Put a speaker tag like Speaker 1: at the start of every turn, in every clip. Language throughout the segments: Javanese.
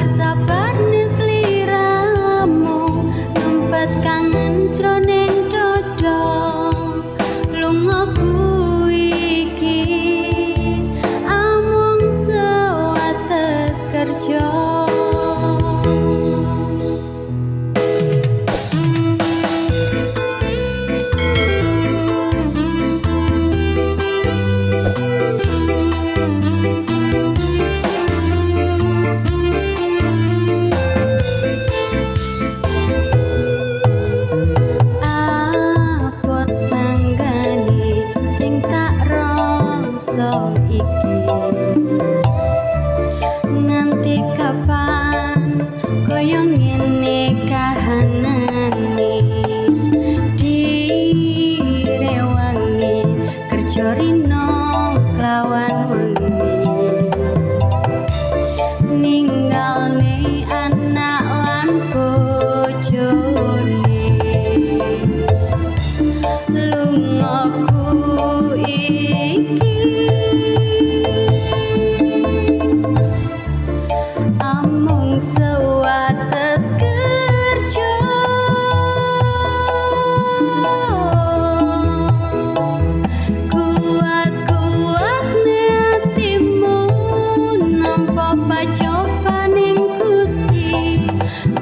Speaker 1: bersabar.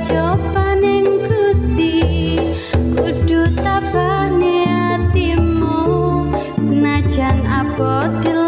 Speaker 1: Jopane Gusti kudu tabane atimu. Jan apotil